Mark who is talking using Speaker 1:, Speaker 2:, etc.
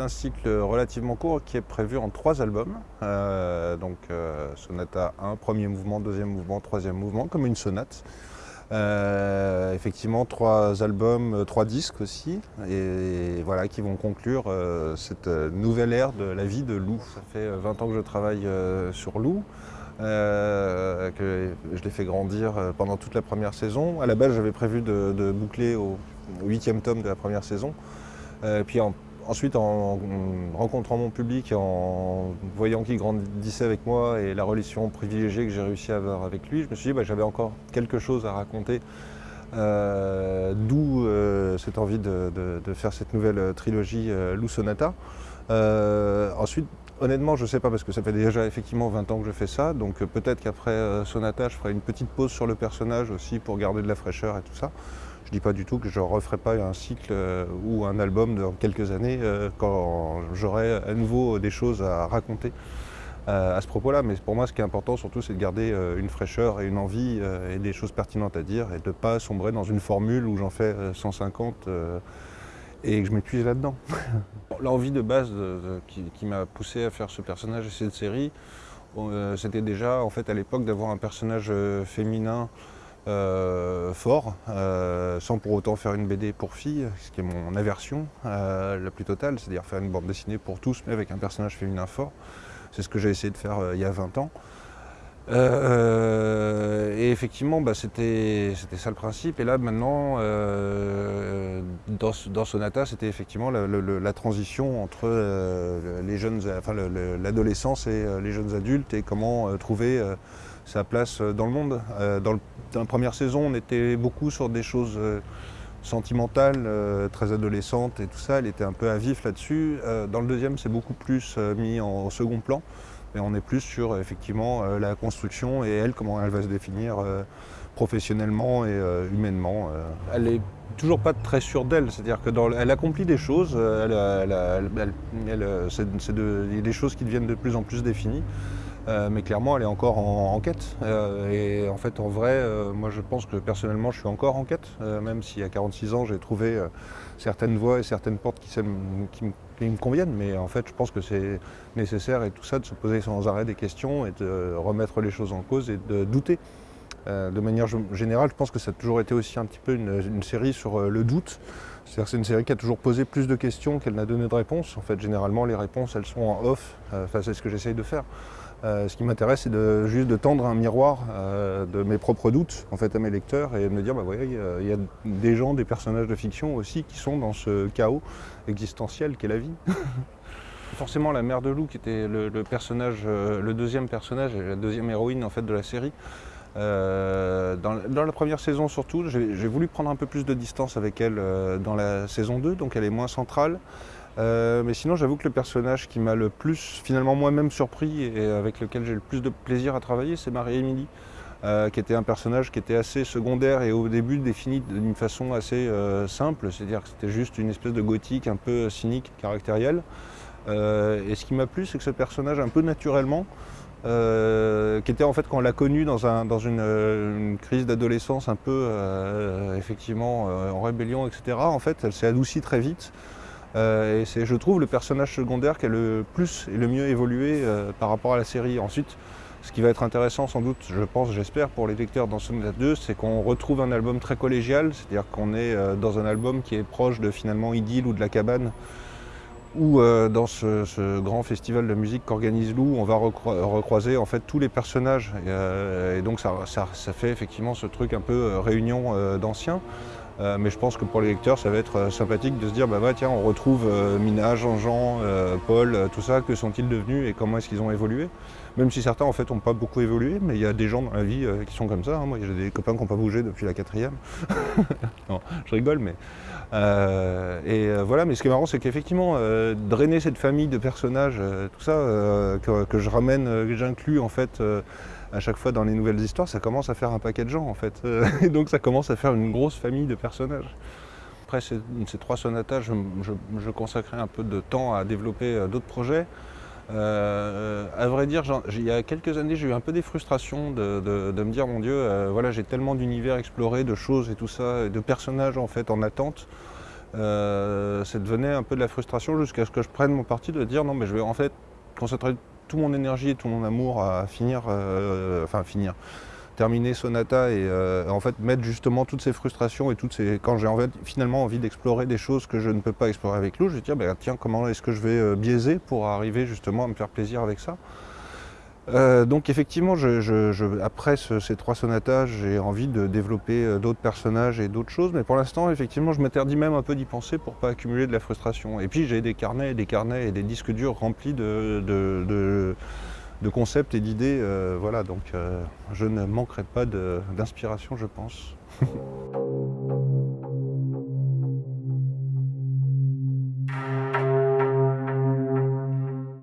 Speaker 1: un cycle relativement court qui est prévu en trois albums. Euh, donc euh, sonata 1, premier mouvement, deuxième mouvement, troisième mouvement, comme une sonate. Euh, effectivement, trois albums, trois disques aussi, et, voilà, qui vont conclure cette nouvelle ère de la vie de Lou. Ça fait 20 ans que je travaille sur Lou. que je l'ai fait grandir pendant toute la première saison. À la base, j'avais prévu de, boucler au huitième tome de la première saison. puis ensuite, en rencontrant mon public, en voyant qu'il grandissait avec moi et la relation privilégiée que j'ai réussi à avoir avec lui, je me suis dit que bah, j'avais encore quelque chose à raconter. Euh, d'où euh, cette envie de, faire cette nouvelle trilogie euh, Lou Sonata. ensuite, honnêtement, je ne sais pas parce que ça fait déjà effectivement 20 ans que je fais ça, donc peut-être qu'après Sonata, je ferai une petite pause sur le personnage aussi pour garder de la fraîcheur et tout ça. Je ne dis pas du tout que je ne referai pas un cycle euh, ou un album dans quelques années euh, quand j'aurai à nouveau des choses à raconter euh, à ce propos-là. Mais pour moi, ce qui est important surtout, c'est de garder une fraîcheur et une envie et des choses pertinentes à dire et de ne pas sombrer dans une formule où j'en fais 150 et que je m'épuise là-dedans. L'envie de base qui, qui m'a poussé à faire ce personnage et cette série, c'était déjà en fait à l'époque d'avoir un personnage féminin euh, fort, euh, sans pour autant faire une BD pour filles, ce qui est mon aversion euh, la plus totale, c'est-à-dire faire une bande dessinée pour tous, mais avec un personnage féminin fort. C'est ce que j'ai essayé de faire il y a 20 ans. et effectivement, bah, c'était ça le principe. Et là, maintenant, dans, Sonata, c'était effectivement la, transition entre l'adolescence et les jeunes adultes et comment trouver sa place dans le monde. dans dans la première saison, on était beaucoup sur des choses euh, sentimentales, euh, très adolescentes et tout ça. Elle était un peu à vif là-dessus. Euh, dans le deuxième, c'est beaucoup plus mis en second plan. Mais on est plus sur effectivement la construction et elle, comment elle va se définir professionnellement et humainement. Elle est toujours pas très sûre d'elle, c'est-à-dire qu'elle accomplit des choses, c'est des choses qui deviennent de plus en plus définies. Euh, mais clairement elle est encore en, quête. Euh, et en fait en vrai, euh, moi je pense que personnellement je suis encore en quête, même si à 46 ans j'ai trouvé certaines voies et certaines portes qui, me conviennent, mais en fait je pense que c'est nécessaire et tout ça de se poser sans arrêt des questions et de remettre les choses en cause et de douter. de manière générale, je pense que ça a toujours été aussi un petit peu une, série sur le doute. C'est-à-dire que c'est une série qui a toujours posé plus de questions qu'elle n'a donné de réponses. En fait, généralement, les réponses, elles sont en off. Enfin, c'est ce que j'essaye de faire. Euh, ce qui m'intéresse, c'est juste de tendre un miroir euh, de mes propres doutes en fait, à mes lecteurs et de me dire, bah, voyez, il y a des gens, des personnages de fiction aussi qui sont dans ce chaos existentiel qu'est la vie. Forcément, la mère de loup, qui était le, euh, le deuxième personnage, la deuxième héroïne en fait, de la série, dans, la première saison surtout, j'ai voulu prendre un peu plus de distance avec elle dans la saison 2, donc elle est moins centrale. Euh, mais sinon, j'avoue que le personnage qui m'a le plus, finalement moi-même surpris et avec lequel j'ai le plus de plaisir à travailler, c'est Marie-Émilie, euh, qui était un personnage qui était assez secondaire et au début défini d'une façon assez euh, simple, c'est-à-dire que c'était juste une espèce de gothique un peu cynique, caractériel. et ce qui m'a plu, c'est que ce personnage, un peu naturellement, qui était en fait quand on l'a connu dans, une, crise d'adolescence un peu effectivement en rébellion, etc. En fait, elle s'est adoucie très vite. Euh, et c'est, je trouve, le personnage secondaire qui a le plus et le mieux évolué euh, par rapport à la série. Ensuite, ce qui va être intéressant sans doute, je pense, j'espère, pour les lecteurs dans Sonata 2, c'est qu'on retrouve un album très collégial, c'est-à-dire qu'on est euh, dans un album qui est proche de finalement Idylle ou de La Cabane, ou dans ce, grand festival de musique qu'organise Lou, on va recroiser en fait tous les personnages. Et, donc ça, fait effectivement ce truc un peu réunion d'anciens. Euh, mais je pense que pour les lecteurs, ça va être euh, sympathique de se dire, bah, bah tiens, on retrouve euh, Mina, Jean-Jean, Paul, tout ça, que sont-ils devenus et comment est-ce qu'ils ont évolué? Même si certains, en fait, n'ont pas beaucoup évolué, mais il y a des gens dans la vie qui sont comme ça. Hein. Moi, j'ai des copains qui n'ont pas bougé depuis la quatrième. non, je rigole, mais... et voilà, mais ce qui est marrant, c'est qu'effectivement, drainer cette famille de personnages, tout ça, que, que, je ramène, que j'inclus, en fait, à chaque fois dans les nouvelles histoires, ça commence à faire un paquet de gens en fait. Et donc ça commence à faire une grosse famille de personnages. Après ces, trois sonatas, je, consacrais un peu de temps à développer euh, d'autres projets. Euh, à vrai dire, il y a quelques années, j'ai eu un peu des frustrations de, me dire, mon Dieu, euh, voilà, j'ai tellement d'univers explorés, de choses et tout ça, de personnages en fait en attente, euh, ça devenait un peu de la frustration jusqu'à ce que je prenne mon parti de dire non mais je vais en fait concentrer tout mon énergie et tout mon amour à finir, euh, enfin finir, terminer Sonata et euh, en fait mettre justement toutes ces frustrations et toutes ces quand j'ai en fait, finalement envie d'explorer des choses que je ne peux pas explorer avec Lou, je vais dire bah, tiens comment est-ce que je vais biaiser pour arriver justement à me faire plaisir avec ça? Euh, donc effectivement, après ces trois sonatas, j'ai envie de développer euh, d'autres personnages et d'autres choses, mais pour l'instant, effectivement, je m'interdis même un peu d'y penser pour pas accumuler de la frustration. Et puis j'ai des carnets et des carnets et des disques durs remplis de, concepts et d'idées. Euh, voilà, donc je ne manquerai pas d'inspiration, je pense.